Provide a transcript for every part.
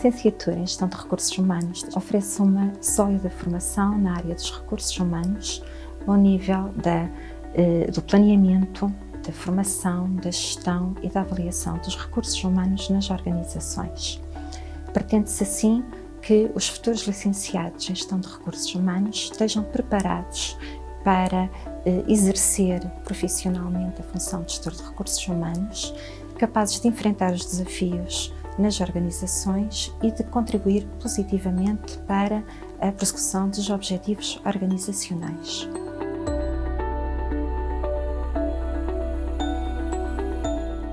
licenciatura em Gestão de Recursos Humanos oferece uma sólida formação na área dos recursos humanos ao nível da, eh, do planeamento, da formação, da gestão e da avaliação dos recursos humanos nas organizações. Pretende-se assim que os futuros licenciados em Gestão de Recursos Humanos estejam preparados para eh, exercer profissionalmente a função de gestor de recursos humanos, capazes de enfrentar os desafios nas organizações e de contribuir positivamente para a prossecução dos objetivos organizacionais.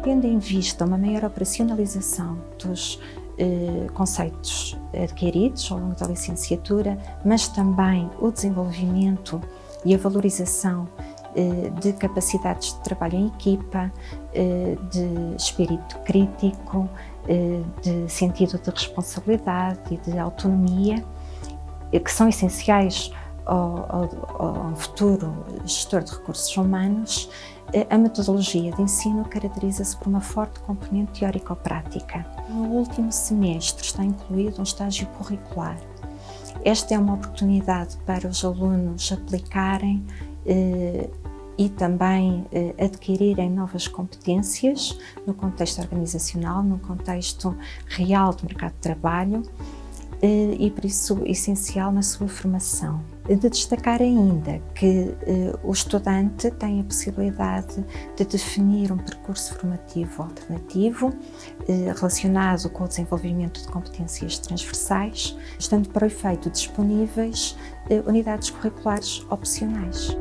Tendo em vista uma maior operacionalização dos eh, conceitos adquiridos ao longo da licenciatura, mas também o desenvolvimento e a valorização de capacidades de trabalho em equipa, eh, de espírito crítico, eh, de sentido de responsabilidade e de autonomia, que são essenciais ao, ao, ao futuro gestor de recursos humanos, a metodologia de ensino caracteriza-se por uma forte componente teórico-prática. No último semestre está incluído um estágio curricular. Esta é uma oportunidade para os alunos aplicarem eh, e também eh, adquirirem novas competências no contexto organizacional, no contexto real do mercado de trabalho eh, e por isso essencial na sua formação. De destacar ainda que eh, o estudante tem a possibilidade de definir um percurso formativo alternativo eh, relacionado com o desenvolvimento de competências transversais, estando para o efeito disponíveis unidades curriculares opcionais.